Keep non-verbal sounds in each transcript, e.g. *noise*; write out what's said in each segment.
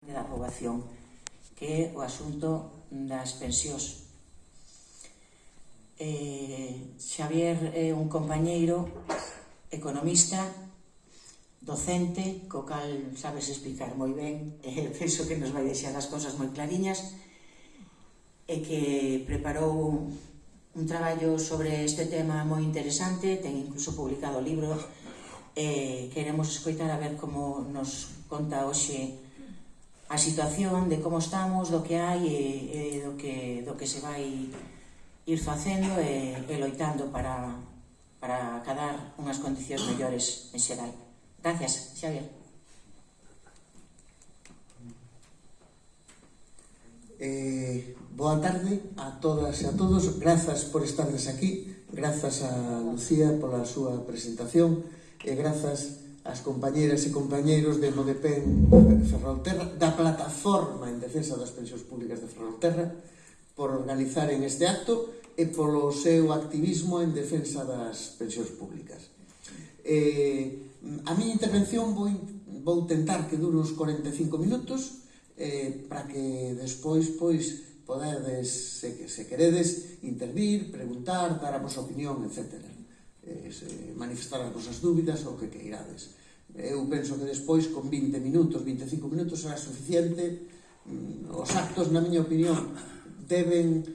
da poboación, que é o asunto das pensións. Eh, Xavier é un compañeiro economista, docente, co cal sabes explicar moi ben, *laughs* eh, penso que nos vai deixar as cousas moi clariñas, e que preparou un traballo sobre este tema moi interesante, ten incluso publicado libros, eh, queremos escoitar a ver como nos conta hoxe a situación de como estamos, do que hai e, e do, que, do que se vai ir facendo e, e loitando para, para cadar unhas condicións mellores en xeral. Gracias, Xavier. Eh, boa tarde a todas e a todos. Grazas por estardes aquí. Grazas a Lucía pola súa presentación e grazas as compañeiras e compañeiros de Modepen Ferrolterra, da plataforma en defensa das pensións públicas de Ferrolterra, por organizaren este acto e polo seu activismo en defensa das pensións públicas. Eh, a miña intervención vou, vou tentar que dure uns 45 minutos eh, para que despois pois podedes, se, se queredes, intervir, preguntar, dar a vosa opinión, etcétera eh, manifestar as vosas dúbidas ou que queirades eu penso que despois con 20 minutos, 25 minutos será suficiente. Mm, os actos, na miña opinión deben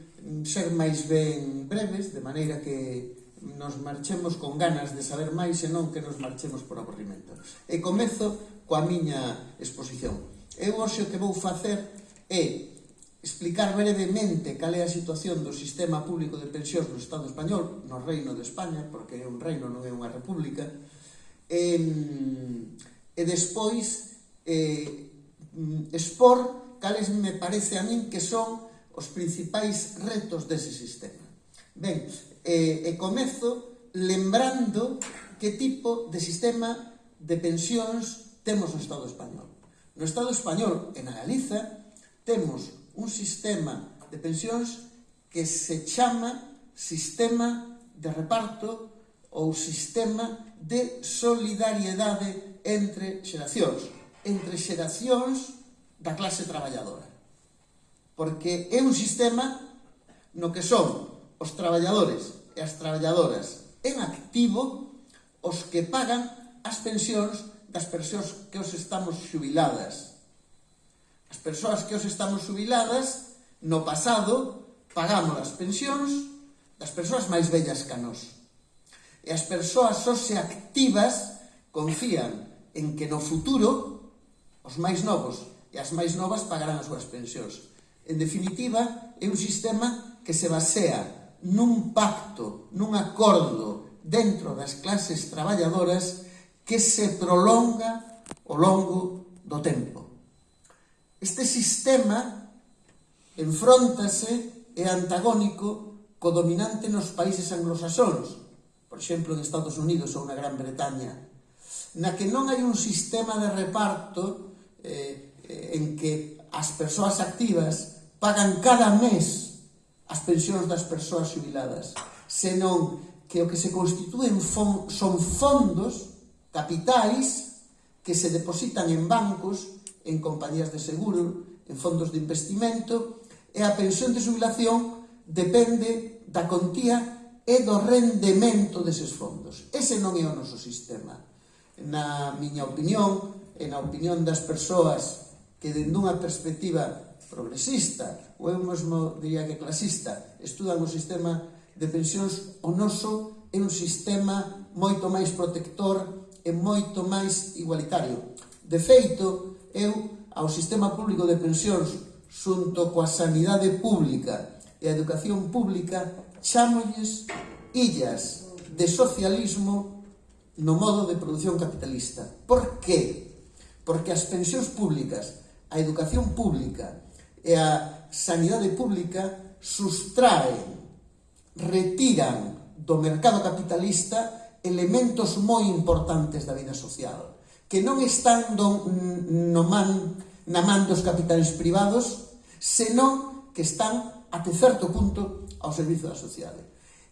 ser máis ben breves de maneira que nos marchemos con ganas de saber máis e non que nos marchemos por aburrimento. E comezo coa miña exposición. Eu hoxe o que vou facer é explicar brevemente cal é a situación do sistema público de pensións no Estado español, no Reino de España, porque é un reino, non é unha república, e, e despois eh, mm, expor cales me parece a min que son os principais retos dese sistema. Ben, eh, e comezo lembrando que tipo de sistema de pensións temos no Estado español. No Estado español e na Galiza temos un sistema de pensións que se chama sistema de reparto ou sistema de solidariedade entre xeracións, entre xeracións da clase traballadora. Porque é un sistema no que son os traballadores e as traballadoras en activo os que pagan as pensións das persoas que os estamos xubiladas. As persoas que os estamos xubiladas, no pasado, pagamos as pensións das persoas máis vellas que a nós. E as persoas só se activas confían en que no futuro os máis novos e as máis novas pagarán as súas pensións. En definitiva, é un sistema que se basea nun pacto, nun acordo dentro das clases traballadoras que se prolonga ao longo do tempo. Este sistema enfróntase e antagónico co dominante nos países anglosaxóns, por exemplo, en Estados Unidos ou na Gran Bretaña, na que non hai un sistema de reparto eh, eh en que as persoas activas pagan cada mes as pensións das persoas jubiladas, senón que o que se constitúen fon, son fondos, capitais, que se depositan en bancos, en compañías de seguro, en fondos de investimento, e a pensión de jubilación depende da contía e do rendemento deses fondos. Ese non é o noso sistema. Na miña opinión, e na opinión das persoas que dende unha perspectiva progresista, ou eu mesmo diría que clasista, estudan o sistema de pensións, o noso é un sistema moito máis protector e moito máis igualitario. De feito, eu ao sistema público de pensións xunto coa sanidade pública e a educación pública chámolles illas de socialismo no modo de produción capitalista. Por qué? Porque as pensións públicas, a educación pública e a sanidade pública sustraen, retiran do mercado capitalista elementos moi importantes da vida social, que non están do, no man, na man dos capitais privados, senón que están até certo punto ao servizo da sociedade.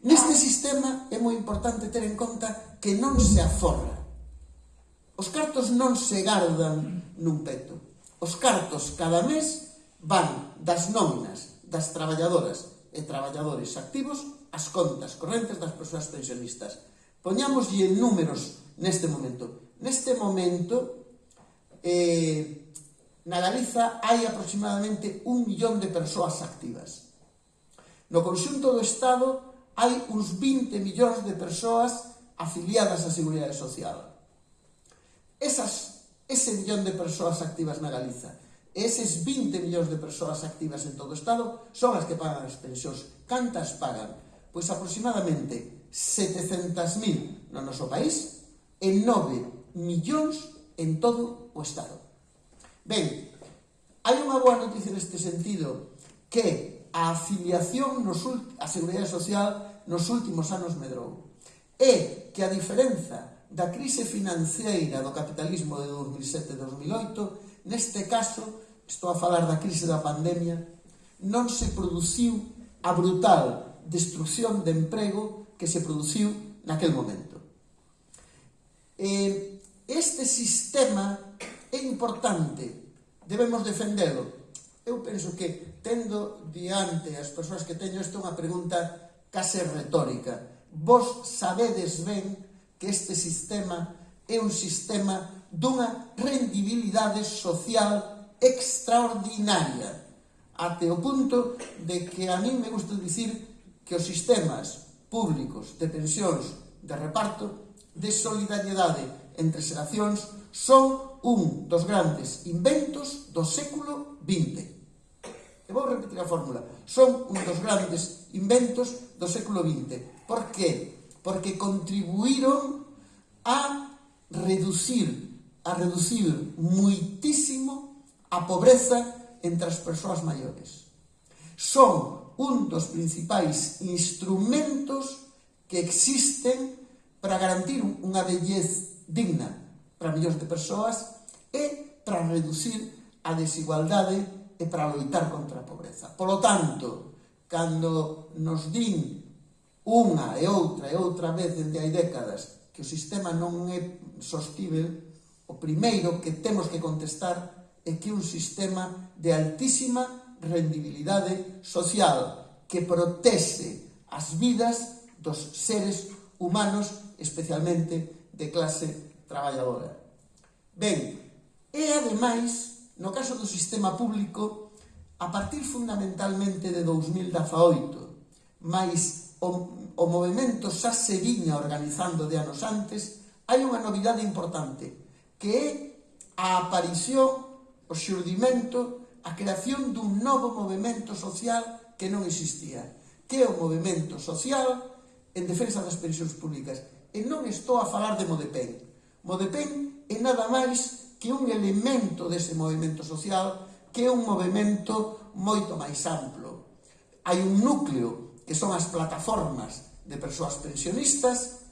Neste sistema é moi importante ter en conta que non se aforra. Os cartos non se gardan nun peto. Os cartos cada mes van das nóminas das traballadoras e traballadores activos as contas correntes das persoas pensionistas. Poñámoslle números neste momento. Neste momento, eh, na Galiza hai aproximadamente un millón de persoas activas. No conxunto do Estado hai uns 20 millóns de persoas afiliadas á Seguridade Social. Esas, ese millón de persoas activas na Galiza eses 20 millóns de persoas activas en todo o Estado son as que pagan as pensións. Cantas pagan? Pois aproximadamente 700.000 no noso país e 9 millóns en todo o Estado. Ben, hai unha boa noticia neste sentido que a afiliación nos a Seguridade Social nos últimos anos medrou. E que a diferenza da crise financeira do capitalismo de 2007-2008, neste caso, estou a falar da crise da pandemia, non se produciu a brutal destrucción de emprego que se produciu naquel momento. E este sistema é importante, debemos defendelo, eu penso que tendo diante as persoas que teño isto unha pregunta case retórica. Vos sabedes ben que este sistema é un sistema dunha rendibilidade social extraordinaria até o punto de que a mí me gusta dicir que os sistemas públicos de pensións de reparto de solidariedade entre xeracións son un dos grandes inventos do século XX. E vou repetir a fórmula. Son un dos grandes inventos do século XX. Por que? Porque contribuíron a reducir, a reducir muitísimo a pobreza entre as persoas maiores. Son un dos principais instrumentos que existen para garantir unha vellez digna para millóns de persoas e para reducir a desigualdade e para loitar contra a pobreza. Polo tanto, cando nos din unha e outra e outra vez dende hai décadas que o sistema non é sostível, o primeiro que temos que contestar é que un sistema de altísima rendibilidade social que protexe as vidas dos seres humanos, especialmente de clase traballadora. Ben, e ademais, no caso do sistema público, a partir fundamentalmente de 2018, máis o, o movimento xa se viña organizando de anos antes, hai unha novidade importante, que é a aparición, o xurdimento, a creación dun novo movimento social que non existía, que é o movimento social en defensa das pensións públicas. E non estou a falar de Modepen, Modepen é nada máis que un elemento dese movimento social que é un movimento moito máis amplo. Hai un núcleo que son as plataformas de persoas pensionistas,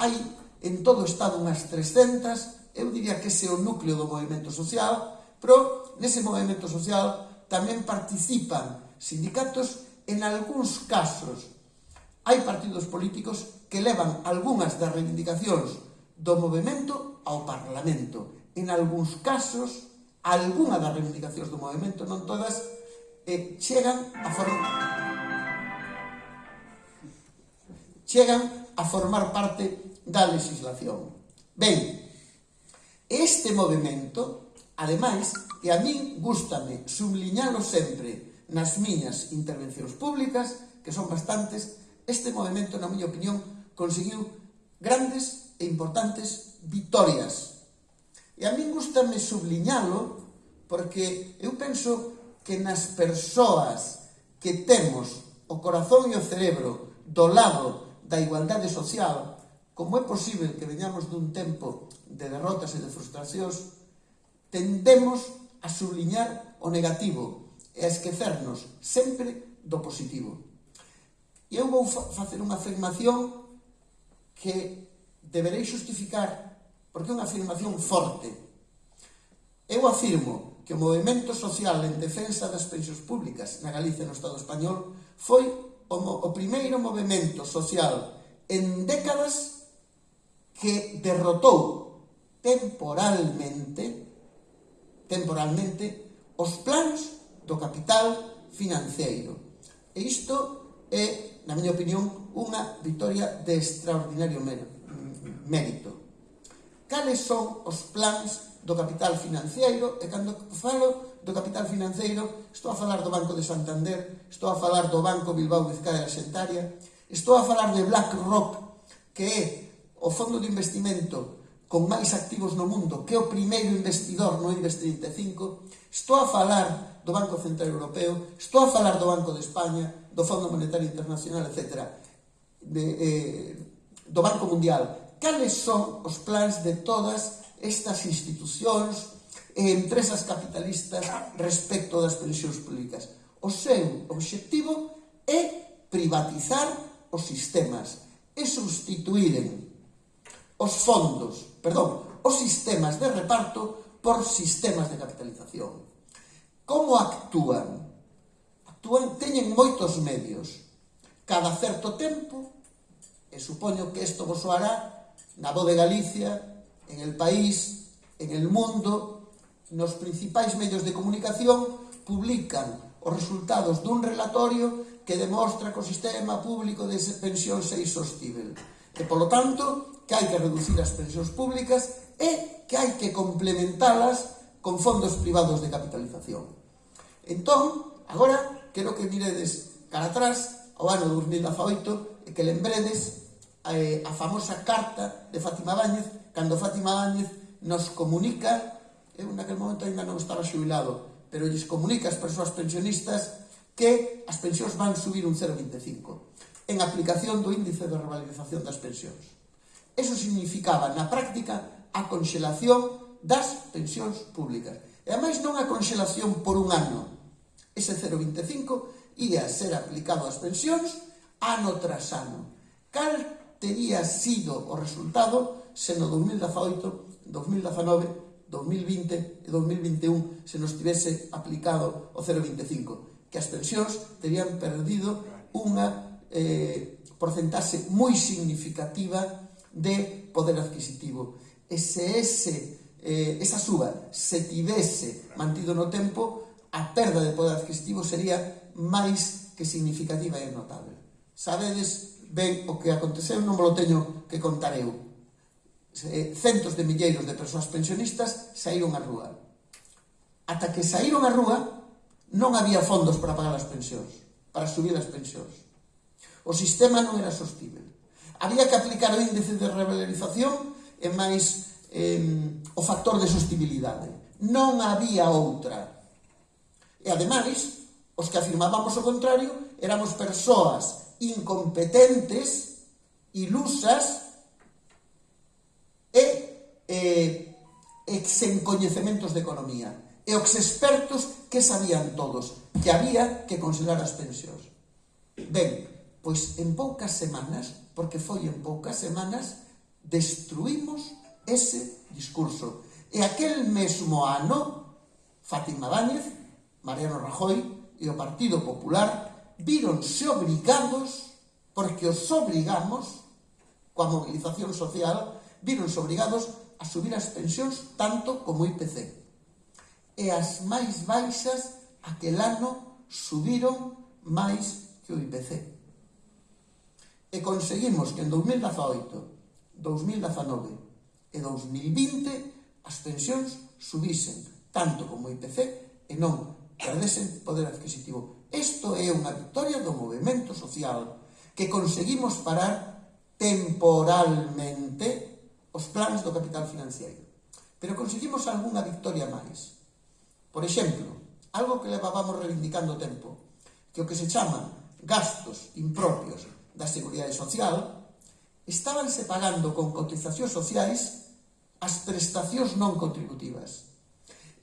hai en todo o Estado unhas 300, eu diría que ese é o núcleo do movimento social, pero nese movimento social tamén participan sindicatos en algúns casos hai partidos políticos que levan algunhas das reivindicacións do movimento ao Parlamento. En algúns casos, algunha das reivindicacións do movimento, non todas, eh, chegan a formar chegan a formar parte da legislación. Ben, este movimento, ademais, e a min gustame subliñalo sempre nas miñas intervencións públicas, que son bastantes, este movimento, na miña opinión, conseguiu grandes e importantes vitorias. E a min gustame subliñalo porque eu penso que nas persoas que temos o corazón e o cerebro do lado da igualdade social, como é posible que veñamos dun tempo de derrotas e de frustracións, tendemos a subliñar o negativo e a esquecernos sempre do positivo. E eu vou facer unha afirmación que deberei justificar, porque é unha afirmación forte. Eu afirmo que o movimento social en defensa das pensións públicas na Galicia e no Estado español foi o, o primeiro movimento social en décadas que derrotou temporalmente temporalmente os plans do capital financeiro. E isto é, na miña opinión, unha victoria de extraordinario mérito mérito. Cales son os plans do capital financeiro e cando falo do capital financeiro estou a falar do Banco de Santander, estou a falar do Banco Bilbao Vizcaya Xentaria, estou a falar de BlackRock, que é o fondo de investimento con máis activos no mundo, que é o primeiro investidor no Invest 35, estou a falar do Banco Central Europeo, estou a falar do Banco de España, do Fondo Monetario Internacional, etc., de, eh, do Banco Mundial, cales son os plans de todas estas institucións e empresas capitalistas respecto das pensións públicas. O seu obxectivo é privatizar os sistemas e substituíren os fondos, perdón, os sistemas de reparto por sistemas de capitalización. Como actúan? Actúan, teñen moitos medios. Cada certo tempo, e supoño que isto vos soará na voz de Galicia, en el país, en el mundo, nos principais medios de comunicación publican os resultados dun relatorio que demostra que o sistema público de pensións é insostível. Que, polo tanto, que hai que reducir as pensións públicas e que hai que complementalas con fondos privados de capitalización. Entón, agora, quero que miredes cara atrás ao ano 2018 e que lembredes eh, a famosa carta de Fátima Báñez, cando Fátima Báñez nos comunica, eu naquel momento ainda non estaba xubilado, pero lles comunica as persoas pensionistas que as pensións van subir un 0,25 en aplicación do índice de revalorización das pensións. Eso significaba, na práctica, a conxelación das pensións públicas. E ademais non a conxelación por un ano. Ese 0,25 ia ser aplicado ás pensións ano tras ano. Cal tería sido o resultado se no 2018, 2019, 2020 e 2021 se nos tivese aplicado o 0,25, que as pensións terían perdido unha eh, porcentaxe moi significativa de poder adquisitivo. E se ese, eh, esa suba se tivese mantido no tempo, a perda de poder adquisitivo sería máis que significativa e notable. Sabedes ben o que aconteceu non vos teño que contar eu. Eh, centos de milleiros de persoas pensionistas saíron á rúa. Ata que saíron á rúa, non había fondos para pagar as pensións, para subir as pensións. O sistema non era sostible. Había que aplicar o índice de revalorización e máis eh, o factor de sostibilidade. Non había outra. E ademais, os que afirmábamos o contrario éramos persoas incompetentes, ilusas e eh, e sen coñecementos de economía. E os expertos que sabían todos que había que congelar as pensións. Ben, pois en poucas semanas, porque foi en poucas semanas, destruímos ese discurso. E aquel mesmo ano, Fátima Báñez, Mariano Rajoy e o Partido Popular víronse obrigados, porque os obrigamos, coa mobilización social, víronse obrigados a subir as pensións tanto como o IPC. E as máis baixas aquel ano subiron máis que o IPC. E conseguimos que en 2018, 2019 e 2020 as pensións subisen tanto como o IPC e non perdesen poder adquisitivo Isto é unha victoria do movimento social que conseguimos parar temporalmente os plans do capital financiero. Pero conseguimos algunha victoria máis. Por exemplo, algo que levábamos reivindicando tempo, que o que se chama gastos impropios da Seguridade Social, estabanse pagando con cotizacións sociais as prestacións non contributivas.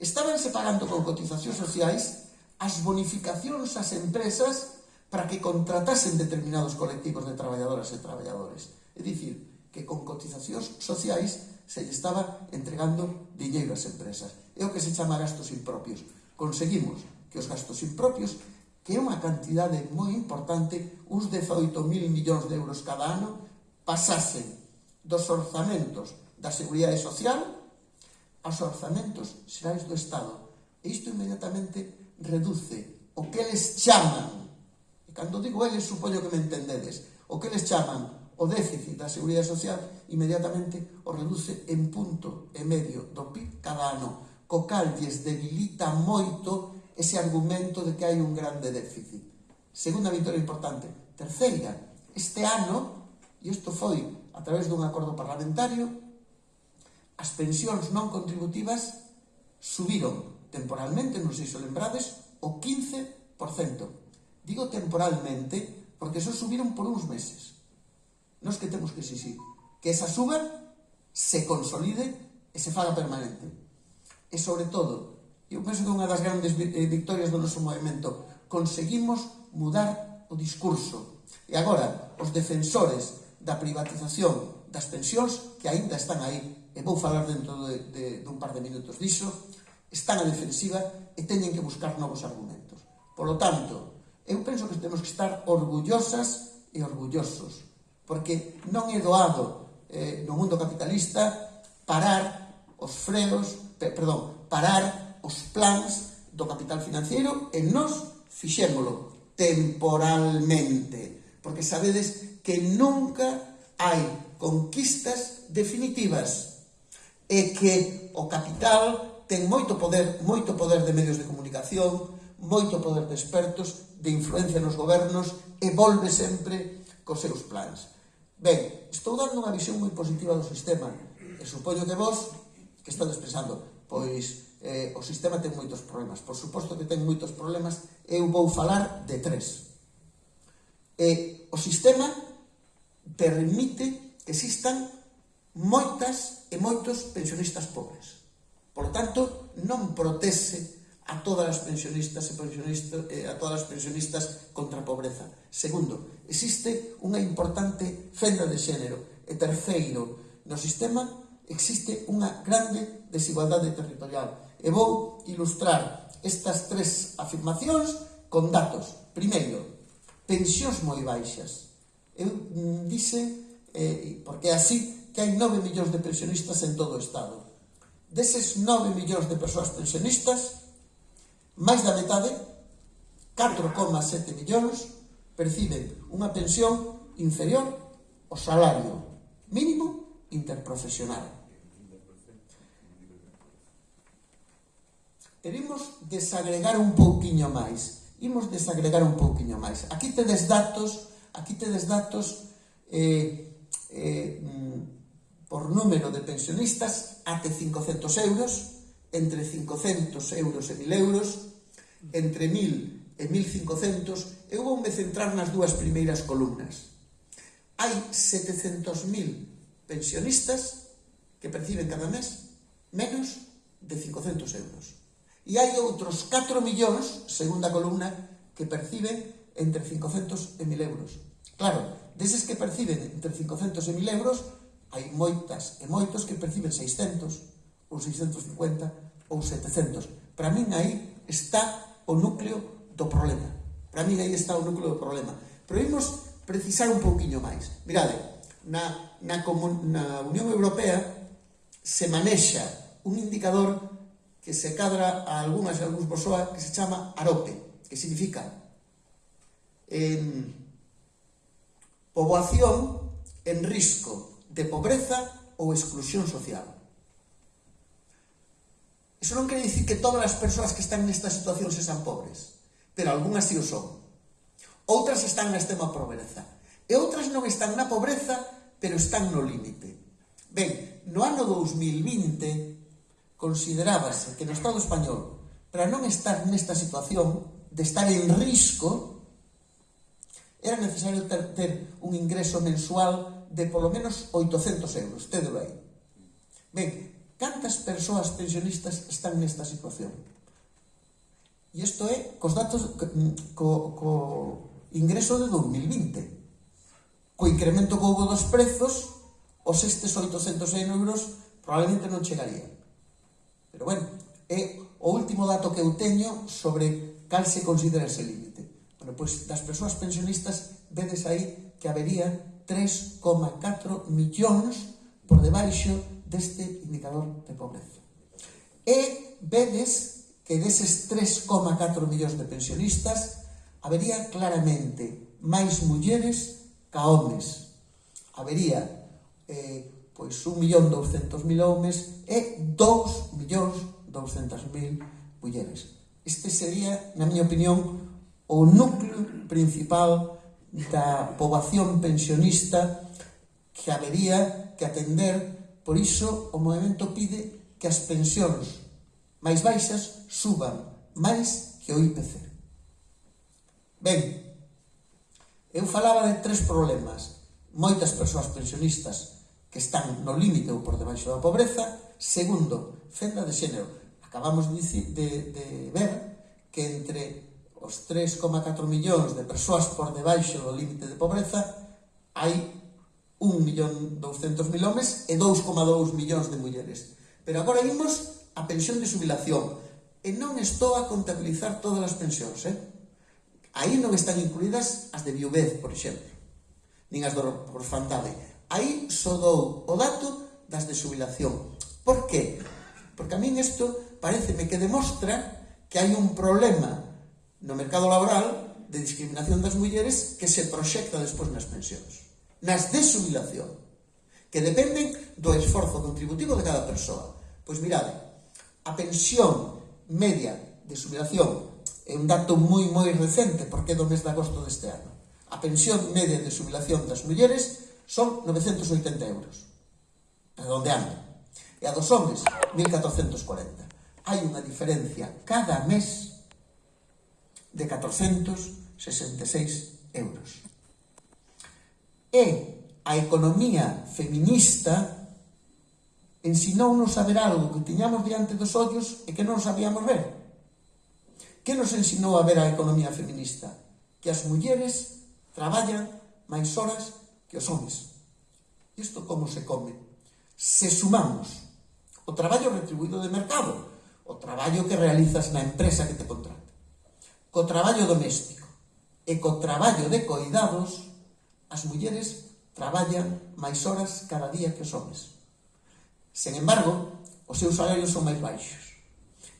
Estabanse pagando con cotizacións sociais as bonificacións ás empresas para que contratasen determinados colectivos de traballadoras e traballadores. É dicir, que con cotizacións sociais se lle estaba entregando diñeiro ás empresas. É o que se chama gastos impropios. Conseguimos que os gastos impropios, que é unha cantidade moi importante, uns 18.000 millóns de euros cada ano, pasasen dos orzamentos da Seguridade Social aos orzamentos xerais do Estado. E isto inmediatamente reduce o que eles chaman, e cando digo eles, supoño que me entendedes, o que eles chaman o déficit da Seguridade Social inmediatamente o reduce en punto e medio do PIB cada ano, co cal lles debilita moito ese argumento de que hai un grande déficit. Segunda vitória importante. Terceira, este ano, e isto foi a través dun acordo parlamentario, as pensións non contributivas subiron temporalmente, non sei se lembrades, o 15%. Digo temporalmente porque só subiron por uns meses. Nos que temos que exixir que esa suba se consolide e se faga permanente. E sobre todo, eu penso que unha das grandes eh, victorias do noso movimento conseguimos mudar o discurso. E agora, os defensores da privatización das pensións que aínda están aí, e vou falar dentro de, de, dun par de minutos disso, están a defensiva e teñen que buscar novos argumentos. Por lo tanto, eu penso que temos que estar orgullosas e orgullosos, porque non é doado eh, no mundo capitalista parar os freos, pe, perdón, parar os plans do capital financiero e nos fixémolo temporalmente, porque sabedes que nunca hai conquistas definitivas e que o capital ten moito poder, moito poder de medios de comunicación, moito poder de expertos, de influencia nos gobernos e volve sempre cos seus plans. Ben, estou dando unha visión moi positiva do sistema e supoño que vos que estades pensando pois eh, o sistema ten moitos problemas. Por suposto que ten moitos problemas eu vou falar de tres. E o sistema permite que existan moitas e moitos pensionistas pobres. Por tanto, non protese a todas as pensionistas e pensionistas, eh, a todas as pensionistas contra a pobreza. Segundo, existe unha importante fenda de xénero. E terceiro, no sistema existe unha grande desigualdade territorial. E vou ilustrar estas tres afirmacións con datos. Primeiro, pensións moi baixas. Eu mm, dice, eh, porque así, que hai 9 millóns de pensionistas en todo o Estado deses 9 millóns de persoas pensionistas, máis da metade, 4,7 millóns, perciben unha pensión inferior ao salario mínimo interprofesional. E vimos desagregar un pouquiño máis. Imos desagregar un pouquiño máis. Aquí tedes datos, aquí tedes datos eh, eh, mm, por número de pensionistas até 500 euros, entre 500 euros e 1000 euros, entre 1000 e 1500, eu vou me centrar nas dúas primeiras columnas. Hai 700.000 pensionistas que perciben cada mes menos de 500 euros. E hai outros 4 millóns, segunda columna, que perciben entre 500 e 1000 euros. Claro, deses que perciben entre 500 e 1000 euros, Hai moitas e moitos que perciben 600 ou 650 ou 700. Para min aí está o núcleo do problema. Para min aí está o núcleo do problema. Pero imos precisar un pouquiño máis. Mirade, na, na, comun, na Unión Europea se manexa un indicador que se cadra a algunhas e algúns bosoa que se chama AROPE, que significa eh, poboación en risco de pobreza ou exclusión social. Iso non quere dicir que todas as persoas que están nesta situación se san pobres, pero algunhas si sí o son. Outras están na extrema pobreza, e outras non están na pobreza, pero están no límite. Ben, no ano 2020 considerábase que no Estado español, para non estar nesta situación de estar en risco, era necesario ter, ter un ingreso mensual de polo menos 800 euros, tédelo aí. Ben, cantas persoas pensionistas están nesta situación? E isto é cos datos co, mm, co ingreso de 2020. Co incremento que houve dos prezos, os estes 800 euros probablemente non chegarían. Pero bueno, é o último dato que eu teño sobre cal se considera ese límite. Bueno, pois das persoas pensionistas vedes aí que habería 3,4 millóns por debaixo deste indicador de pobreza. E vedes que deses 3,4 millóns de pensionistas habería claramente máis mulleres ca homes. Habería eh, pois 1.200.000 homes e 2.200.000 mulleres. Este sería, na miña opinión, o núcleo principal da poboación pensionista que habería que atender, por iso o movimento pide que as pensións máis baixas suban máis que o IPC. Ben, eu falaba de tres problemas. Moitas persoas pensionistas que están no límite ou por debaixo da pobreza. Segundo, fenda de xénero. Acabamos de, de, de ver que entre os 3,4 millóns de persoas por debaixo do límite de pobreza, hai 1.200.000 homes e 2,2 millóns de mulleres. Pero agora imos a pensión de jubilación. E non estou a contabilizar todas as pensións, eh? Aí non están incluídas as de viuvez, por exemplo, nin as do orfandade. Aí só dou o dato das de jubilación. Por qué? Porque a min isto pareceme que demostra que hai un problema no mercado laboral de discriminación das mulleres que se proxecta despois nas pensións. Nas de subilación, que dependen do esforzo contributivo de cada persoa. Pois mirade, a pensión media de subilación é un dato moi moi recente porque é do mes de agosto deste ano. A pensión media de subilación das mulleres son 980 euros. Redondeando. E a dos homens, 1440. Hai unha diferencia cada mes de 466 euros. E a economía feminista ensinounos a ver algo que tiñamos diante dos ollos e que non sabíamos ver. Que nos ensinou a ver a economía feminista? Que as mulleres traballan máis horas que os homes. Isto como se come? Se sumamos o traballo retribuído de mercado, o traballo que realizas na empresa que te contrata, co traballo doméstico e co traballo de coidados, as mulleres traballan máis horas cada día que os homes. Sen embargo, os seus salarios son máis baixos.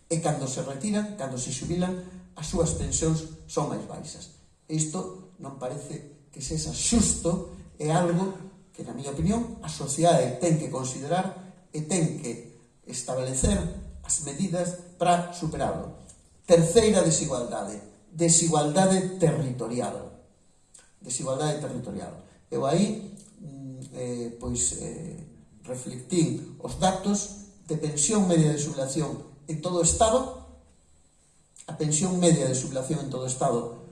E cando se retiran, cando se xubilan, as súas pensións son máis baixas. Isto non parece que sexa xusto, é algo que, na miña opinión, a sociedade ten que considerar e ten que establecer as medidas para superarlo. Terceira desigualdade, desigualdade territorial. Desigualdade territorial. Eu aí, mm, eh, pois, eh, reflectín os datos de pensión media de sublación en todo o Estado, a pensión media de sublación en todo o Estado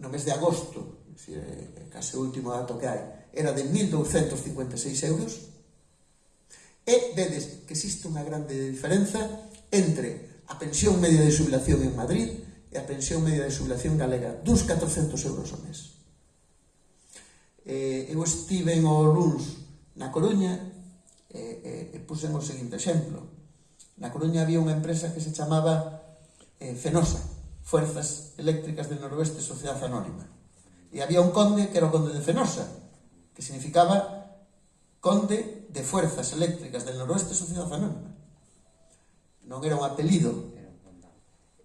no mes de agosto, case o último dato que hai, era de 1.256 euros, e vedes que existe unha grande diferenza entre a pensión media de jubilación en Madrid e a pensión media de jubilación galega, dos 400 euros ao mes. Eh, eu estive en o luns na Coruña eh, eh, e puxen o seguinte exemplo. Na Coruña había unha empresa que se chamaba eh, Fenosa, Fuerzas Eléctricas del Noroeste Sociedad Anónima. E había un conde que era o conde de Fenosa, que significaba conde de Fuerzas Eléctricas del Noroeste Sociedad Anónima non era un apelido.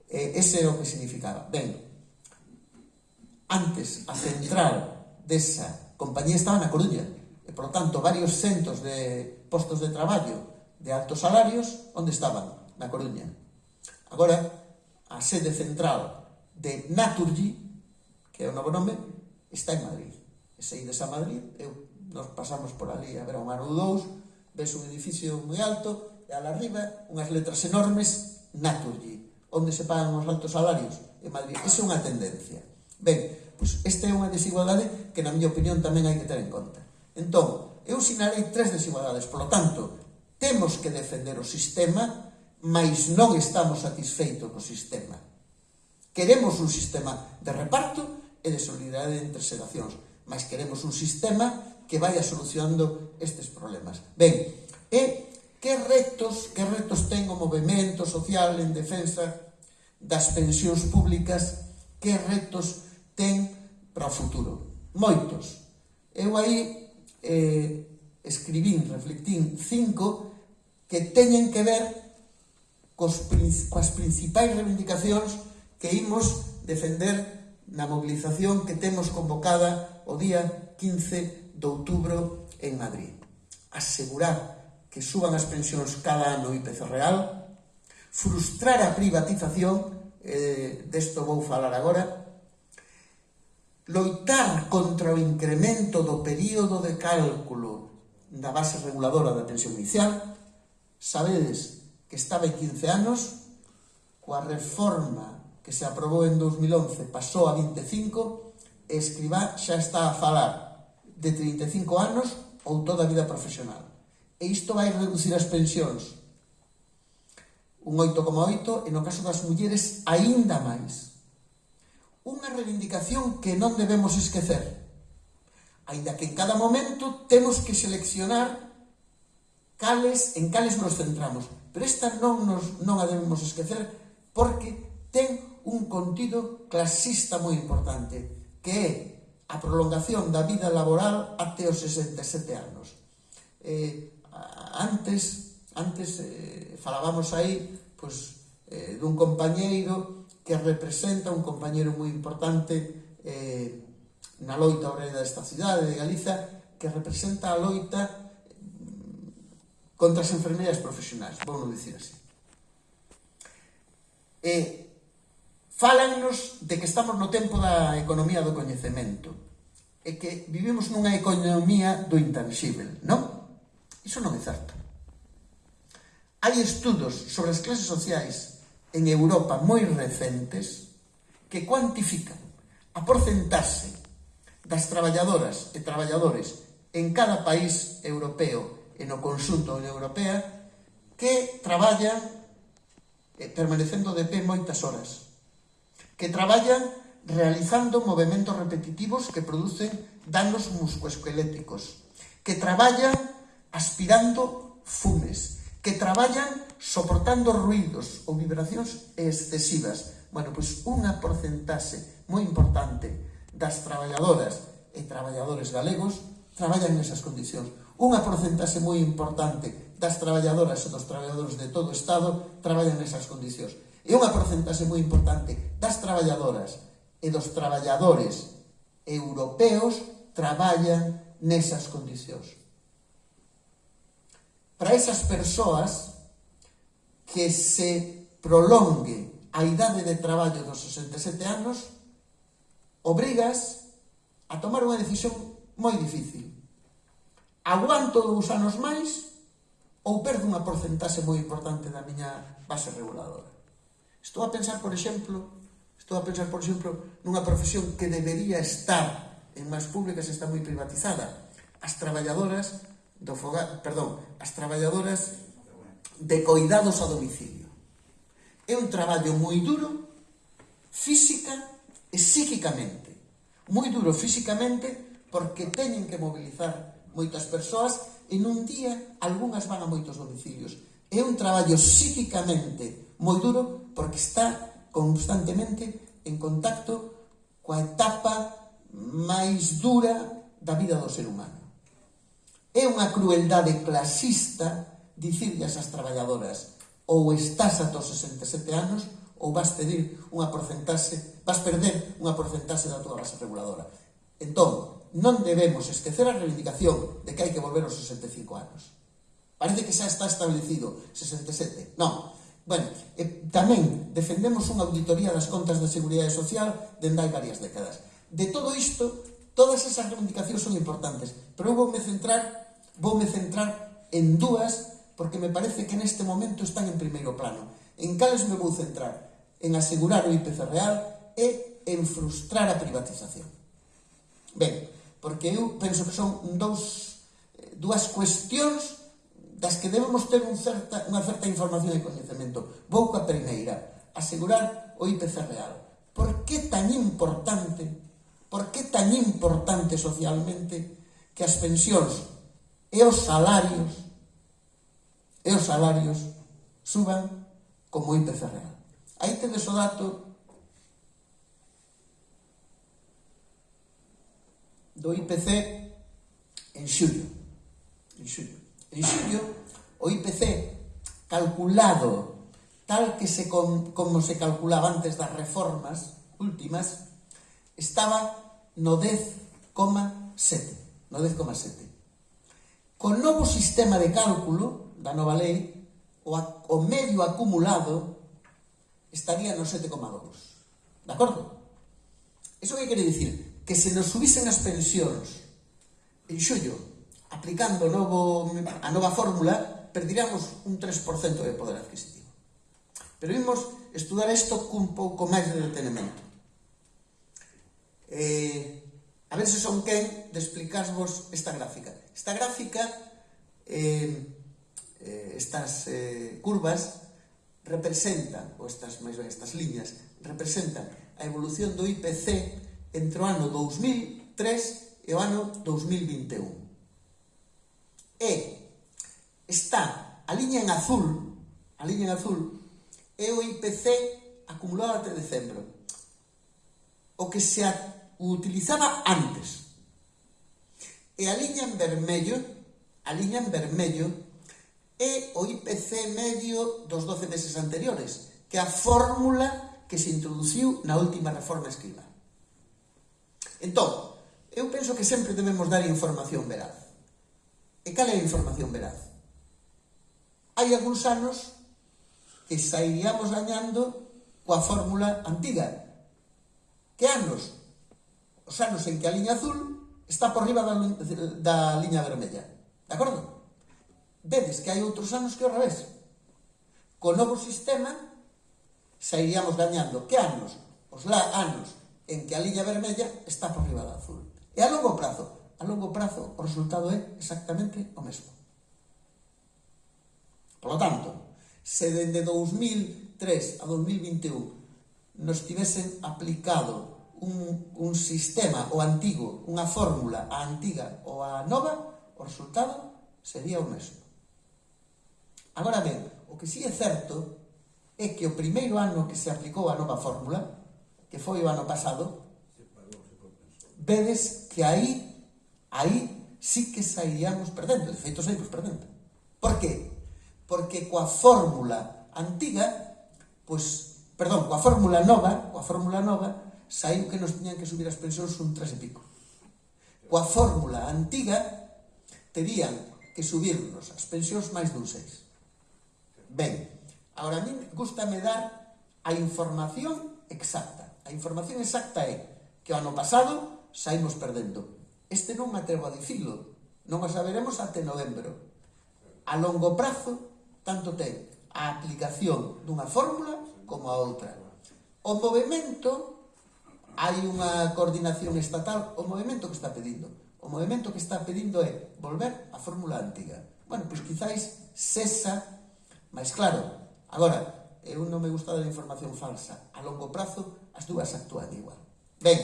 E ese era o que significaba. Ben, antes a central desa compañía estaba na Coruña, e, por tanto, varios centos de postos de traballo de altos salarios, onde estaban? Na Coruña. Agora, a sede central de Naturgy, que é o novo nome, está en Madrid. E se ides a Madrid, eu, nos pasamos por ali a ver un ano ou dous, ves un edificio moi alto, ala arriba, unhas letras enormes, Naturgy, onde se pagan os altos salarios, en Madrid. Esa é unha tendencia. Ben, pois esta é unha desigualdade que, na miña opinión, tamén hai que ter en conta. Entón, eu sinalei tres desigualdades, Por lo tanto, temos que defender o sistema, mas non estamos satisfeitos co sistema. Queremos un sistema de reparto e de solidaridade entre xeracións, mas queremos un sistema que vaya solucionando estes problemas. Ben, e que retos, que retos ten o movimento social en defensa das pensións públicas, que retos ten para o futuro. Moitos. Eu aí eh, escribín, reflectín cinco que teñen que ver cos, coas principais reivindicacións que imos defender na mobilización que temos convocada o día 15 de outubro en Madrid. Asegurar que suban as pensións cada ano IPC real, frustrar a privatización, eh, desto vou falar agora, loitar contra o incremento do período de cálculo da base reguladora da pensión inicial, sabedes que estaba en 15 anos, coa reforma que se aprobou en 2011 pasou a 25, e Escribá xa está a falar de 35 anos ou toda a vida profesional. E isto vai reducir as pensións un 8,8 e no caso das mulleres aínda máis. Unha reivindicación que non debemos esquecer, aínda que en cada momento temos que seleccionar cales, en cales nos centramos, pero esta non, nos, non a debemos esquecer porque ten un contido clasista moi importante, que é a prolongación da vida laboral até os 67 anos. Eh, antes, antes eh, falábamos aí pois, eh, dun compañeiro que representa un compañeiro moi importante eh, na loita obrera desta cidade de Galiza que representa a loita mm, contra as enfermeiras profesionais, vou dicir así. E falannos de que estamos no tempo da economía do coñecemento e que vivimos nunha economía do intangible, non? Iso non é certo. Hai estudos sobre as clases sociais en Europa moi recentes que cuantifican a porcentaxe das traballadoras e traballadores en cada país europeo e no consunto da Unión Europea que traballan eh, permanecendo de pé moitas horas, que traballan realizando movimentos repetitivos que producen danos muscoesqueléticos, que traballan aspirando fumes, que traballan soportando ruidos ou vibracións excesivas. Bueno, pois unha porcentaxe moi importante das traballadoras e traballadores galegos traballan nesas condicións. Unha porcentaxe moi importante das traballadoras e dos traballadores de todo o Estado traballan nesas condicións. E unha porcentaxe moi importante das traballadoras e dos traballadores europeos traballan nesas condicións para esas persoas que se prolongue a idade de traballo dos 67 anos obrigas a tomar unha decisión moi difícil. Aguanto dous anos máis ou perdo unha porcentaxe moi importante da miña base reguladora. Estou a pensar, por exemplo, estou a pensar, por exemplo, nunha profesión que debería estar en máis públicas está moi privatizada. As traballadoras do fogar, perdón, as traballadoras de coidados a domicilio. É un traballo moi duro, física e psíquicamente. Moi duro físicamente porque teñen que mobilizar moitas persoas e nun día algunhas van a moitos domicilios. É un traballo psíquicamente moi duro porque está constantemente en contacto coa etapa máis dura da vida do ser humano. É unha crueldade clasista dicirllas ás traballadoras ou estás ata os 67 anos ou vas pedir unha porcentaxe, vas perder unha porcentaxe da túa base reguladora. Entón, non debemos esquecer a reivindicación de que hai que volver aos 65 anos. Parece que xa está establecido 67. Non. Bueno, e tamén defendemos unha auditoría das contas da Seguridade Social dende hai varias décadas. De todo isto, todas esas reivindicacións son importantes, pero eu vou me centrar voume centrar en dúas porque me parece que neste momento están en primeiro plano. En cales me vou centrar? En asegurar o IPC real e en frustrar a privatización. Ben, porque eu penso que son dous, eh, dúas cuestións das que debemos ter un certa, unha certa información e coñecemento. Vou coa primeira, asegurar o IPC real. Por que tan importante, por que tan importante socialmente que as pensións e os salarios e os salarios suban como o IPC real. Aí tedes o dato do IPC en xullo. En xullo. En xullo, o IPC calculado tal que se com, como se calculaba antes das reformas últimas, estaba no 10,7. No 10,7. Co novo sistema de cálculo da nova lei, o, o medio acumulado estaría no 7,2. De acordo? Iso que quere dicir? Que se nos subisen as pensións en xullo, aplicando novo, a nova fórmula, perdiríamos un 3% de poder adquisitivo. Pero vimos estudar isto cun pouco máis de detenimento. Eh, a ver se son quen de explicarvos esta gráfica. Esta gráfica, eh, eh, estas eh, curvas, representan, ou estas, máis ben, estas liñas, representan a evolución do IPC entre o ano 2003 e o ano 2021. E está a liña en azul, a liña en azul, é o IPC acumulado até decembro, o que se utilizaba antes, E a liña en vermello, a liña en vermello, é o IPC medio dos 12 meses anteriores, que é a fórmula que se introduciu na última reforma escriba. Entón, eu penso que sempre debemos dar información veraz. E cal é a información veraz? Hai algúns anos que sairíamos gañando coa fórmula antiga. Que anos? Os anos en que a liña azul está por riba da, da liña vermella. De acordo? Vedes que hai outros anos que ao revés. Co novo sistema sairíamos gañando que anos? Os la anos en que a liña vermella está por riba da azul. E a longo prazo? A longo prazo o resultado é exactamente o mesmo. Por lo tanto, se dende 2003 a 2021 nos tivesen aplicado un, un sistema, o antigo, unha fórmula, a antiga ou a nova, o resultado sería o mesmo. Agora ben, o que si sí é certo é que o primeiro ano que se aplicou a nova fórmula, que foi o ano pasado, vedes que aí, aí sí que saíamos perdendo, de feito saímos perdendo. Por que? Porque coa fórmula antiga, pois, perdón, coa fórmula nova, coa fórmula nova, saiu que nos tiñan que subir as pensións un tres e pico. Coa fórmula antiga, terían que subirnos as pensións máis dun seis. Ben, agora a mí gustame dar a información exacta. A información exacta é que o ano pasado saímos perdendo. Este non me atrevo a dicilo, non o saberemos até novembro. A longo prazo, tanto ten a aplicación dunha fórmula como a outra. O movimento hai unha coordinación estatal, o movimento que está pedindo. O movimento que está pedindo é volver á fórmula antiga. Bueno, pois quizáis cesa, máis claro, agora, eu non me gusta da información falsa. A longo prazo, as dúas actúan igual. Ben,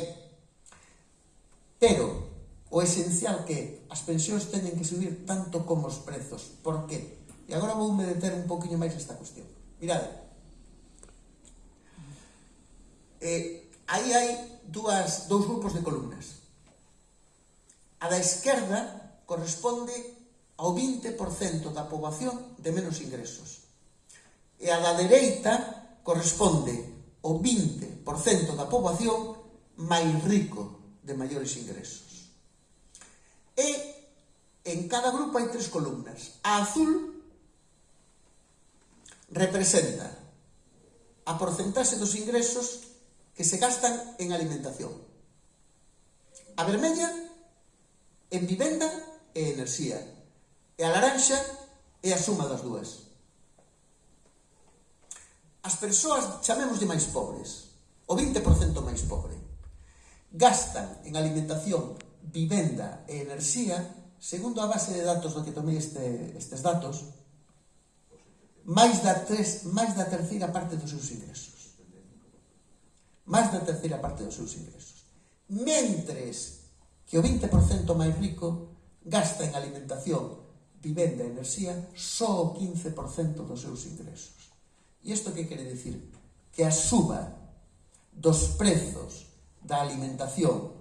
pero o esencial que as pensións teñen que subir tanto como os prezos. Por qué? E agora vou me deter un poquinho máis esta cuestión. Mirade. Eh, aí hai dúas, dous grupos de columnas. A da esquerda corresponde ao 20% da poboación de menos ingresos. E a da dereita corresponde ao 20% da poboación máis rico de maiores ingresos. E en cada grupo hai tres columnas. A azul representa a porcentaxe dos ingresos que se gastan en alimentación. A vermella, en vivenda e enerxía. E a laranxa é a suma das dúas. As persoas, de máis pobres, o 20% máis pobre, gastan en alimentación, vivenda e enerxía, segundo a base de datos do que tomei este, estes datos, máis da, tres, máis da terceira parte dos seus ingresos máis da terceira parte dos seus ingresos. Mentres que o 20% máis rico gasta en alimentación, vivenda e enerxía só o 15% dos seus ingresos. E isto que quere dicir? Que a suba dos prezos da alimentación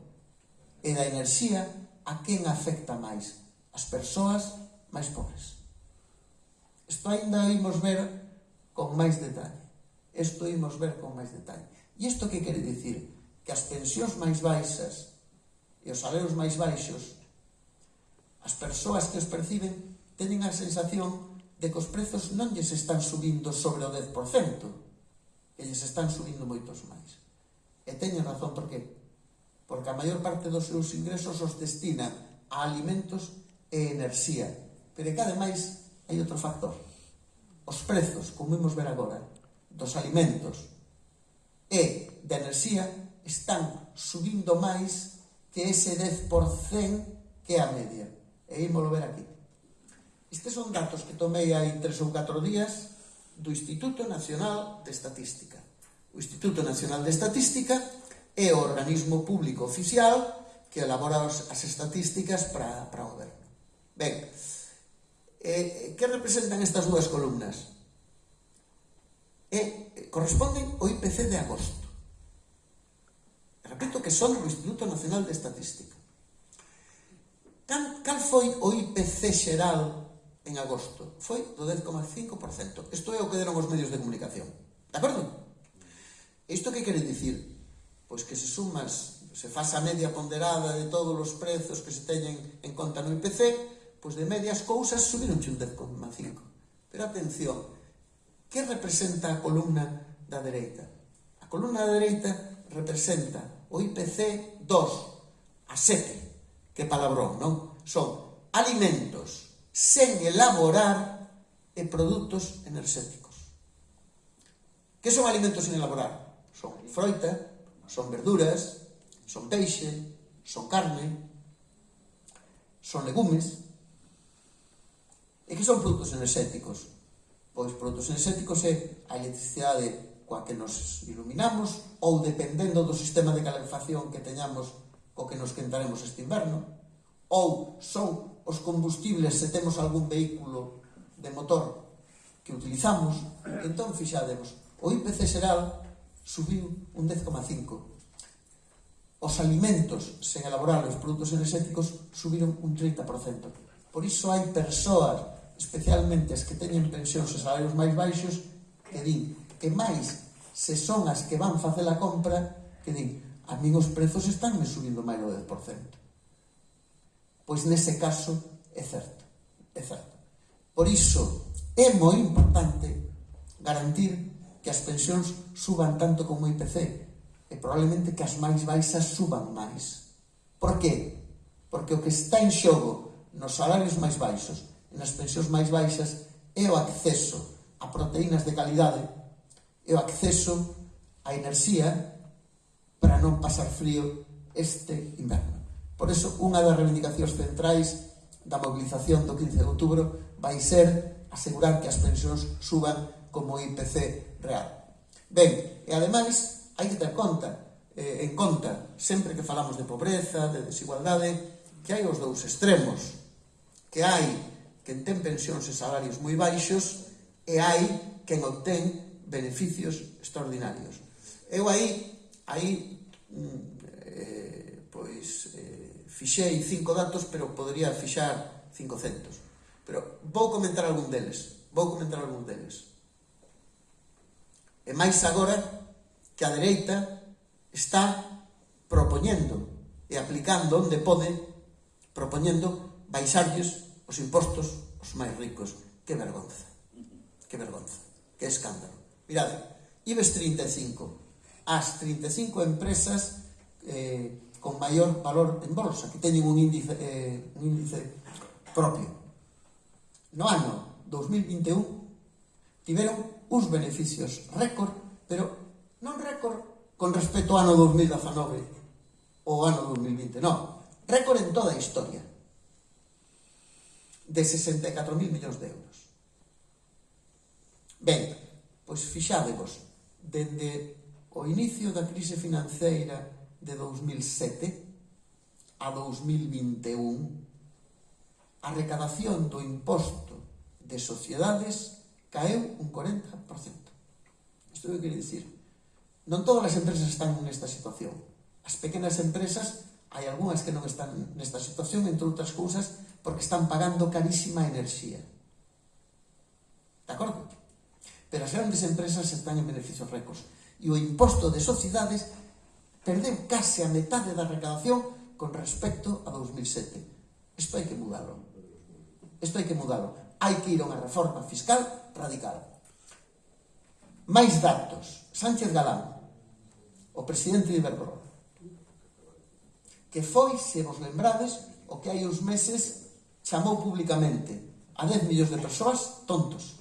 e da enerxía a quen afecta máis? As persoas máis pobres. Isto ainda imos ver con máis detalle. Isto imos ver con máis detalle. E isto que quere dicir? Que as pensións máis baixas e os salarios máis baixos, as persoas que os perciben teñen a sensación de que os prezos non lles están subindo sobre o 10%, que lles están subindo moitos máis. E teñen razón por qué? Porque a maior parte dos seus ingresos os destina a alimentos e enerxía. Pero que ademais hai outro factor. Os prezos, como vimos ver agora, dos alimentos, e da enerxía están subindo máis que ese 10% que é a media. E ímolo ver aquí. Estes son datos que tomei hai 3 ou 4 días do Instituto Nacional de Estatística. O Instituto Nacional de Estatística é o organismo público oficial que elabora as estatísticas para, para o goberno. Ben, eh, eh, que representan estas dúas columnas? É corresponden ao IPC de agosto. Repito que son do Instituto Nacional de Estatística. Cal, cal foi o IPC xeral en agosto? Foi do 10,5%. Isto é o que deron os medios de comunicación. De acordo? Isto que quere dicir? Pois que se sumas, se faz a media ponderada de todos os prezos que se teñen en conta no IPC, pois de medias cousas subiron un 10,5%. Pero atención, Que representa a columna da dereita? A columna da dereita representa o IPC 2 a 7. Que palabrón, non? Son alimentos sen elaborar e produtos enerxéticos. Que son alimentos sen elaborar? Son froita, son verduras, son peixe, son carne, son legumes, e que son produtos enerxéticos Pois produtos enerxéticos é a electricidade coa que nos iluminamos ou dependendo do sistema de calefacción que teñamos co que nos quentaremos este inverno. Ou son os combustibles se temos algún vehículo de motor que utilizamos entón fixademos. O IPC xeral subiu un 10,5 os alimentos sen elaborar os produtos enerxéticos subiron un 30%. Por iso hai persoas especialmente as que teñen pensións e salarios máis baixos, que din, e máis, se son as que van facer a compra, que din, a min os prezos están me subindo máis do 10%. Pois nese caso, é certo, é certo. Por iso, é moi importante garantir que as pensións suban tanto como o IPC, e probablemente que as máis baixas suban máis. Por qué? Porque o que está en xogo nos salarios máis baixos nas pensións máis baixas é o acceso a proteínas de calidade e o acceso a enerxía para non pasar frío este inverno. Por eso, unha das reivindicacións centrais da mobilización do 15 de outubro vai ser asegurar que as pensións suban como IPC real. Ben, e ademais, hai que ter conta, eh, en conta, sempre que falamos de pobreza, de desigualdade, que hai os dous extremos, que hai quen ten pensións e salarios moi baixos e hai quen obtén beneficios extraordinarios. Eu aí, aí mm, eh, pois, eh, fixei cinco datos, pero podría fixar 500. Pero vou comentar algún deles, vou comentar algún deles. E máis agora que a dereita está propoñendo e aplicando onde pode, propoñendo baixarlles os impostos os máis ricos. Que vergonza. Que vergonza. Que escándalo. Mirade, IBEX 35. As 35 empresas eh, con maior valor en bolsa, que teñen un índice, eh, un índice propio. No ano 2021 tiveron uns beneficios récord, pero non récord con respecto ao ano 2019 ou ano 2020, non. Récord en toda a historia de 64.000 millóns de euros. Ben, pois fixádevos, dende o inicio da crise financeira de 2007 a 2021, a recadación do imposto de sociedades caeu un 40%. Isto o que quere dicir? Non todas as empresas están nesta situación. As pequenas empresas, hai algunhas que non están nesta situación, entre outras cousas, porque están pagando carísima enerxía. De acordo? Pero as grandes empresas están en beneficios récords. E o imposto de sociedades perdeu case a metade da recadación con respecto a 2007. Isto hai que mudalo. Isto hai que mudalo. Hai que ir a unha reforma fiscal radical. Máis datos. Sánchez Galán, o presidente de Iberdrola, que foi, se vos lembrades, o que hai uns meses chamou públicamente a 10 millóns de persoas tontos.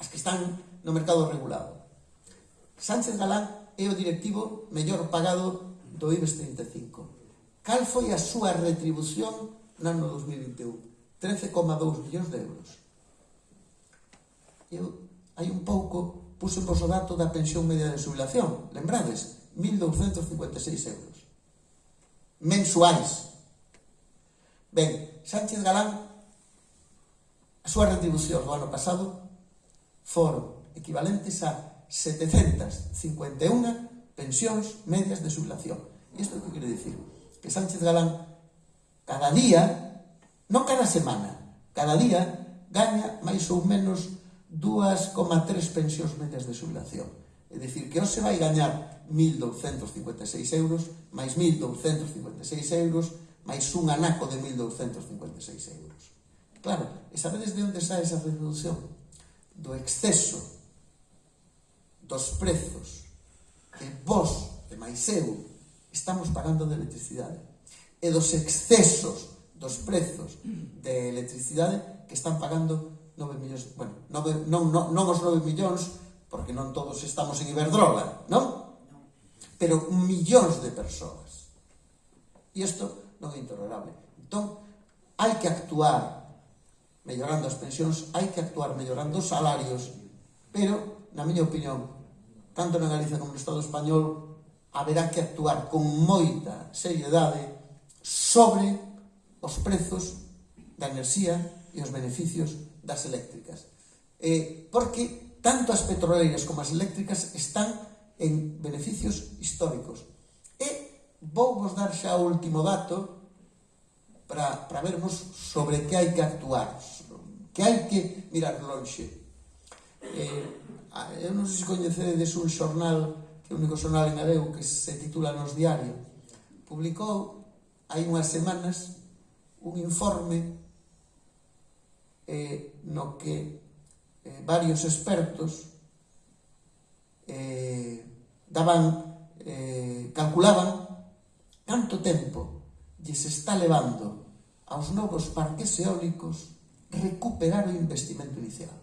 As que están no mercado regulado. Sánchez Galán é o directivo mellor pagado do IBEX 35. Cal foi a súa retribución no ano 2021? 13,2 millóns de euros. Eu, hai un pouco, puse vos o dato da pensión media de jubilación. Lembrades? 1.256 euros. Mensuais. Ben, Sánchez Galán, a súa retribución no ano pasado foron equivalentes a 751 pensións medias de sublación. Isto que quere dicir? Que Sánchez Galán cada día, non cada semana, cada día gaña máis ou menos 2,3 pensións medias de sublación. É dicir, que hoxe vai gañar 1.256 euros, máis 1.256 euros, máis un anaco de 1.256 euros. Claro, e sabedes de onde sae esa reducción? Do exceso dos prezos que vos e máis eu estamos pagando de electricidade e dos excesos dos prezos de electricidade que están pagando 9 millóns, bueno, 9, non, non, non os 9 millóns, porque non todos estamos en Iberdrola, non? Pero millóns de persoas. E isto non é intolerable. Entón, hai que actuar mellorando as pensións, hai que actuar mellorando os salarios, pero, na miña opinión, tanto na Galicia como no Estado español, haberá que actuar con moita seriedade sobre os prezos da enerxía e os beneficios das eléctricas. Eh, porque tanto as petroleiras como as eléctricas están en beneficios históricos vou vos dar xa o último dato para, para vermos sobre que hai que actuar, que hai que mirar lonxe. Eh, eu non sei se coñecedes un xornal, que é o único xornal en galego que se titula Nos Diario, publicou hai unhas semanas un informe eh, no que eh, varios expertos eh, daban, eh, calculaban canto tempo lle se está levando aos novos parques eólicos recuperar o investimento inicial.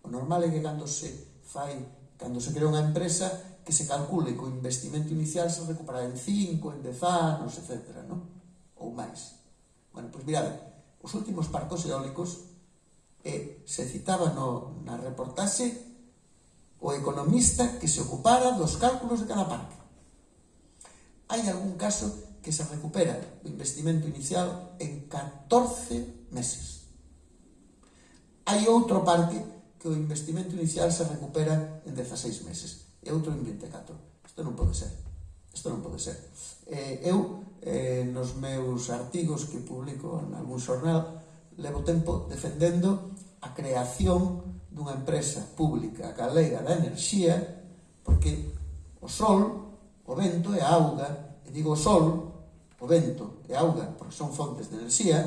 O normal é que cando se fai, cando se crea unha empresa, que se calcule que o investimento inicial se recupera en 5, en 10 anos, etc. Non? Ou máis. Bueno, pois mirade, os últimos parcos eólicos e se citaba no, na reportaxe o economista que se ocupara dos cálculos de cada parque hai algún caso que se recupera o investimento inicial en 14 meses. Hai outro parque que o investimento inicial se recupera en 16 meses e outro en 24. Isto non pode ser. Isto non pode ser. Eh, eu, eh, nos meus artigos que publico en algún xornal, levo tempo defendendo a creación dunha empresa pública galega da enerxía porque o sol o vento e a auga, e digo o sol, o vento e a auga, porque son fontes de enerxía,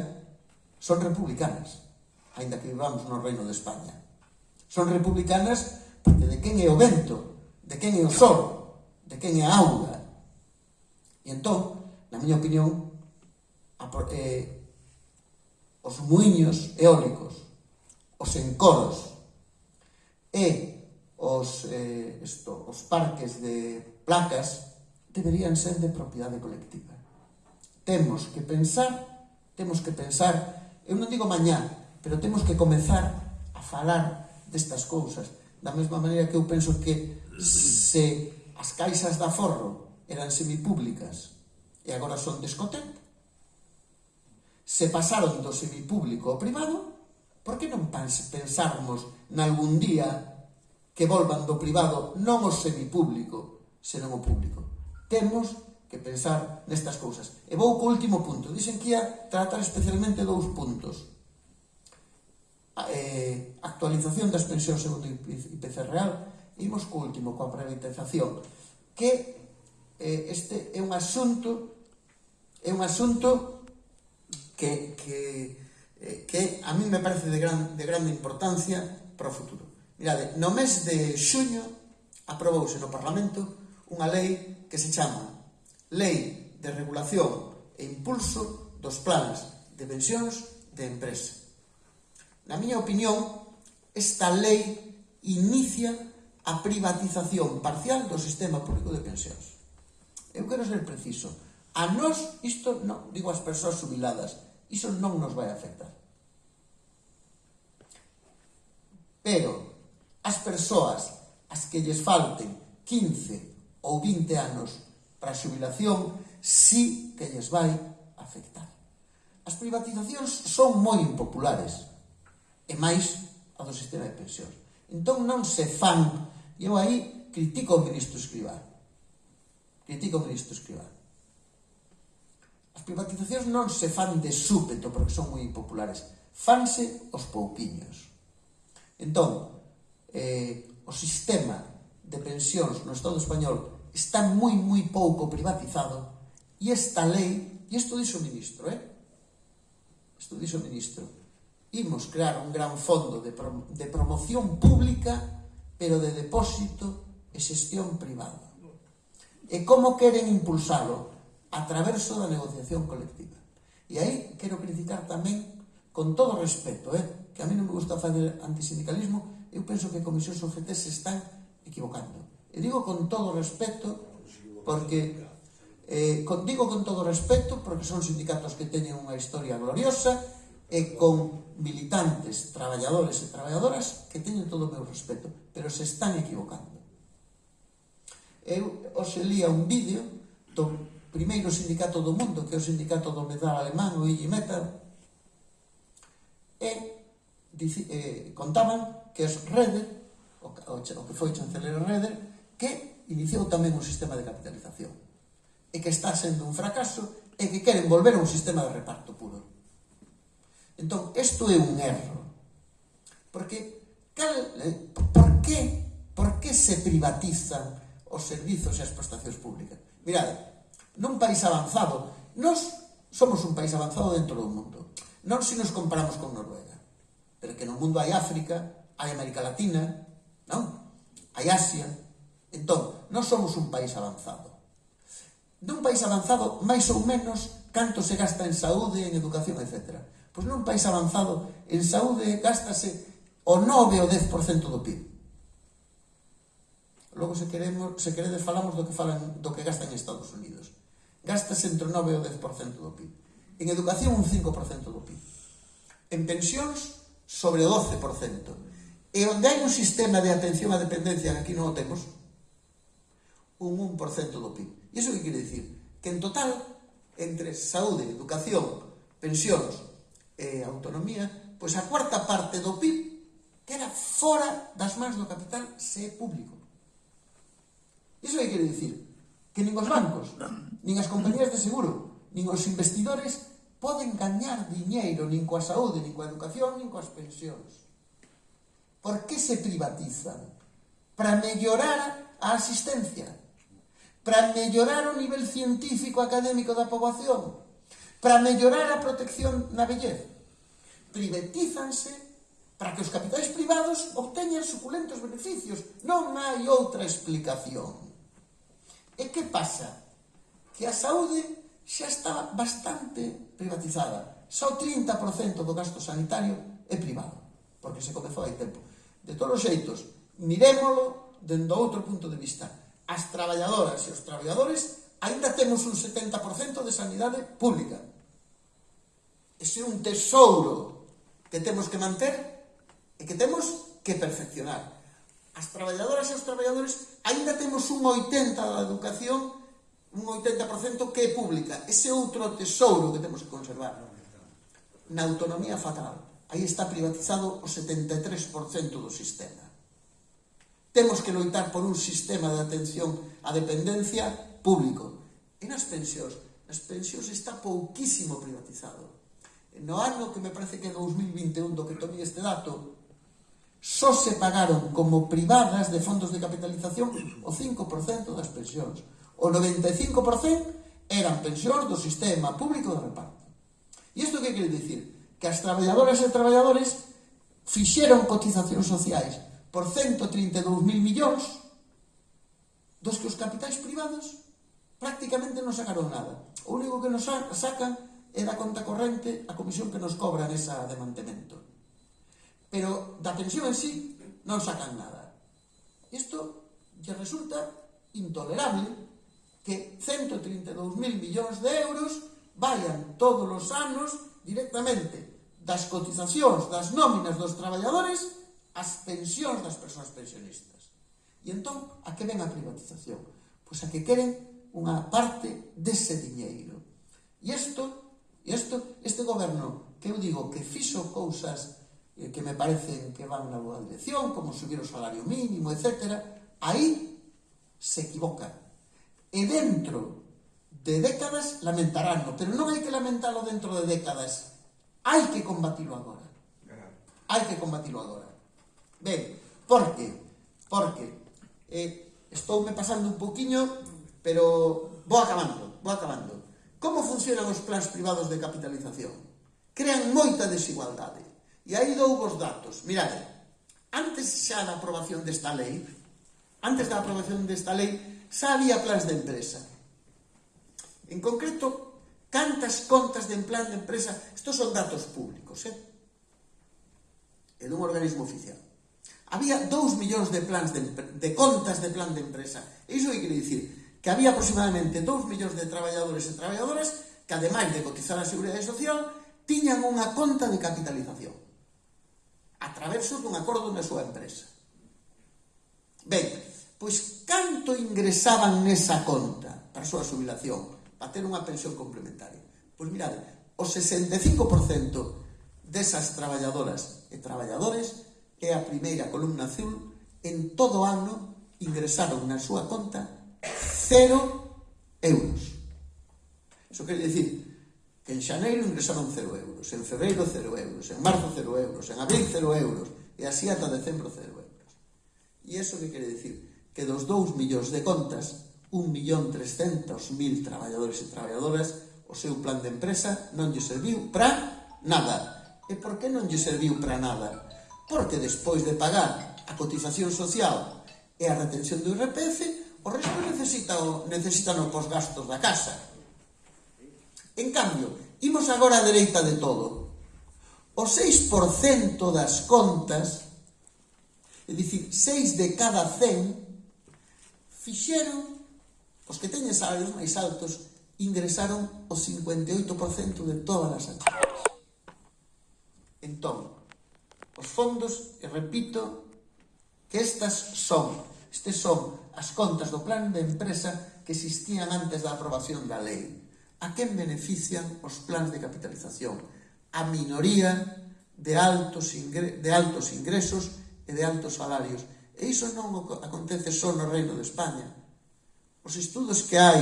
son republicanas, aínda que vivamos no reino de España. Son republicanas porque de quen é o vento, de quen é o sol, de quen é a auga. E entón, na miña opinión, a, eh, os muiños eólicos, os encoros e os, eh, esto, os parques de placas deberían ser de propiedade colectiva. Temos que pensar, temos que pensar, eu non digo mañá, pero temos que comezar a falar destas cousas, da mesma maneira que eu penso que se as caixas da forro eran semipúblicas e agora son de se pasaron do semipúblico ao privado, por que non pensarmos nalgún día que volvan do privado non o semipúblico, senón o público? Temos que pensar nestas cousas. E vou co último punto. Dicen que ia tratar especialmente dous puntos. A, eh, actualización das pensións segundo IPC real. Imos co último, coa privatización. Que eh, este é un asunto é un asunto que, que, eh, que a mí me parece de, gran, de grande importancia para o futuro. Mirade, no mes de xuño aprobouse no Parlamento unha lei que se chama Lei de Regulación e Impulso dos Planes de Pensións de Empresa. Na miña opinión, esta lei inicia a privatización parcial do sistema público de pensións. Eu quero ser preciso. A nós, isto, non, digo as persoas subiladas, iso non nos vai afectar. Pero, as persoas as que lles falten 15, ou 20 anos para a xubilación, sí que lles vai afectar. As privatizacións son moi impopulares, e máis a do sistema de pensións. Entón non se fan, e eu aí critico o ministro Escribá. Critico o ministro Escribá. As privatizacións non se fan de súpeto porque son moi impopulares, fanse os pouquiños. Entón, eh, o sistema de pensións no Estado español está moi, moi pouco privatizado e esta lei, e isto dixo o ministro, eh? isto dixo o ministro, imos crear un gran fondo de, prom de promoción pública pero de depósito e xestión privada. E como queren impulsalo? A traverso da negociación colectiva. E aí quero criticar tamén, con todo respeto, eh? que a mí non me gusta fazer antisindicalismo, eu penso que comisións OGT se están equivocando. E digo con todo respeto, porque eh, con, digo con todo respeto, porque son sindicatos que teñen unha historia gloriosa e con militantes, traballadores e traballadoras que teñen todo o meu respeto, pero se están equivocando. Eu os lía un vídeo do primeiro sindicato do mundo, que é o sindicato do metal alemán, o IG Metal, e dici, eh, contaban que as Reder, o, o, o que foi chanceler Reder, que iniciou tamén un sistema de capitalización e que está sendo un fracaso e que queren volver a un sistema de reparto puro. Entón, isto é un erro. Porque, cal, eh, por que, por que se privatizan os servizos e as prestacións públicas? Mirade, nun país avanzado, nos somos un país avanzado dentro do mundo. Non se nos comparamos con Noruega, pero que no mundo hai África, hai América Latina, non? Hai Asia, Entón, non somos un país avanzado. Dun país avanzado, máis ou menos, canto se gasta en saúde, en educación, etc. Pois nun país avanzado, en saúde gástase o 9 ou 10% do PIB. Logo, se, queremos, se queredes, falamos do que, falan, do que gastan en Estados Unidos. Gástase entre o 9 ou 10% do PIB. En educación, un 5% do PIB. En pensións, sobre o 12%. E onde hai un sistema de atención á dependencia, que aquí non o temos, un 1% do PIB. E iso que quere dicir? Que en total, entre saúde, educación, pensións e autonomía, pois a cuarta parte do PIB que era fora das mans do capital se é público. Iso que quere dicir? Que nin os bancos, nin as compañías de seguro, nin os investidores poden gañar diñeiro nin coa saúde, nin coa educación, nin coas pensións. Por que se privatizan? Para mellorar a asistencia para mellorar o nivel científico académico da poboación, para mellorar a protección na vellez. Privatízanse para que os capitais privados obteñan suculentos beneficios. Non hai outra explicación. E que pasa? Que a saúde xa está bastante privatizada. Só o 30% do gasto sanitario é privado, porque se comezou hai tempo. De todos os xeitos, mirémolo dende outro punto de vista as traballadoras e os traballadores ainda temos un 70% de sanidade pública. Ese é un tesouro que temos que manter e que temos que perfeccionar. As traballadoras e os traballadores ainda temos un 80% da educación un 80% que é pública. Ese outro tesouro que temos que conservar. Na autonomía fatal. Aí está privatizado o 73% do sistema. Temos que loitar por un sistema de atención á dependencia público. E nas pensións? Nas pensións está pouquísimo privatizado. No ano que me parece que é 2021 do que tomei este dato, só se pagaron como privadas de fondos de capitalización o 5% das pensións. O 95% eran pensións do sistema público de reparto. E isto que quere dicir? Que as traballadoras e traballadores fixeron cotizacións sociais por 132.000 millóns dos que os capitais privados prácticamente non sacaron nada. O único que nos sacan é da conta corrente a comisión que nos cobran esa de mantemento. Pero da pensión en sí non sacan nada. Isto lle resulta intolerable que 132.000 millóns de euros vayan todos os anos directamente das cotizacións das nóminas dos traballadores as pensións das persoas pensionistas. E entón, a que ven a privatización? Pois a que queren unha parte dese diñeiro. E isto, isto, este goberno que eu digo que fixo cousas eh, que me parecen que van na boa dirección, como subir o salario mínimo, etc., aí se equivoca. E dentro de décadas lamentaránlo, pero non hai que lamentarlo dentro de décadas, hai que combatilo agora. Hai que combatilo agora. Ben, por que? Por? Eh, estoume pasando un poquinho, pero vou acabando, vou acabando. Como funcionan os plans privados de capitalización? Crean moita desigualdade. E aí dou vos datos. Mirade, antes xa da aprobación desta lei, antes da aprobación desta lei, xa había plans de empresa. En concreto, cantas contas de plan de empresa, estos son datos públicos, eh? É dun organismo oficial había 2 millóns de plans de, de contas de plan de empresa. Iso que quere dicir que había aproximadamente 2 millóns de traballadores e traballadoras que, ademais de cotizar a Seguridade Social, tiñan unha conta de capitalización a traverso dun acordo na súa empresa. Ben, pois canto ingresaban nesa conta para a súa jubilación, para ter unha pensión complementaria? Pois mirade, o 65% desas traballadoras e traballadores é a primeira columna azul en todo o ano ingresaron na súa conta cero euros. Iso quer dicir que en xaneiro ingresaron cero euros, en febreiro cero euros, en marzo cero euros, en abril cero euros, e así ata decembro cero euros. E iso que quere dicir? Que dos 2 millóns de contas, 1.300.000 traballadores e traballadoras, o seu plan de empresa non lle serviu para nada. E por que non lle serviu para nada? porque despois de pagar a cotización social e a retención do IRPF, o resto necesita o, necesitan os gastos da casa. En cambio, imos agora a dereita de todo. O 6% das contas, é dicir, 6 de cada 100, fixeron, os que teñen salarios máis altos, ingresaron o 58% de todas as actividades. Entón, os fondos, e repito, que estas son, estes son as contas do plan de empresa que existían antes da aprobación da lei. A quen benefician os plans de capitalización? A minoría de altos, ingre, de altos ingresos e de altos salarios. E iso non acontece só no Reino de España. Os estudos que hai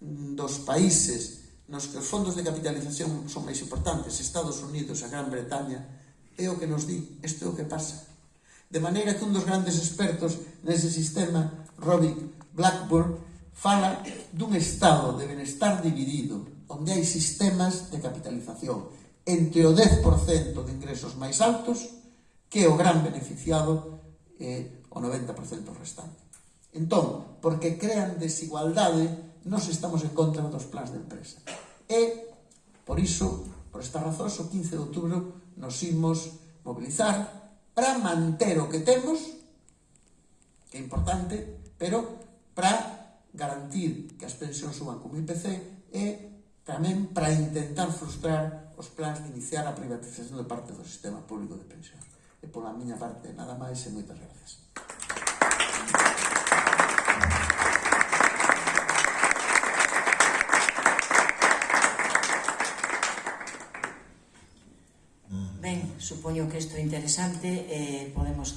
mm, dos países nos que os fondos de capitalización son máis importantes, Estados Unidos, a Gran Bretaña, É o que nos di, isto é o que pasa. De maneira que un dos grandes expertos nese sistema, Robin Blackburn, fala dun estado de benestar dividido, onde hai sistemas de capitalización entre o 10% de ingresos máis altos que o gran beneficiado e o 90% restante. Entón, porque crean desigualdade, nos estamos en contra dos plans de empresa. E, por iso, por esta razón, o 15 de outubro nos imos mobilizar para manter o que temos, que é importante, pero para garantir que as pensións suban como IPC e tamén para intentar frustrar os plans de iniciar a privatización de parte do sistema público de pensión. E pola miña parte, nada máis e moitas gracias. Ben, supoño que isto é interesante, eh, podemos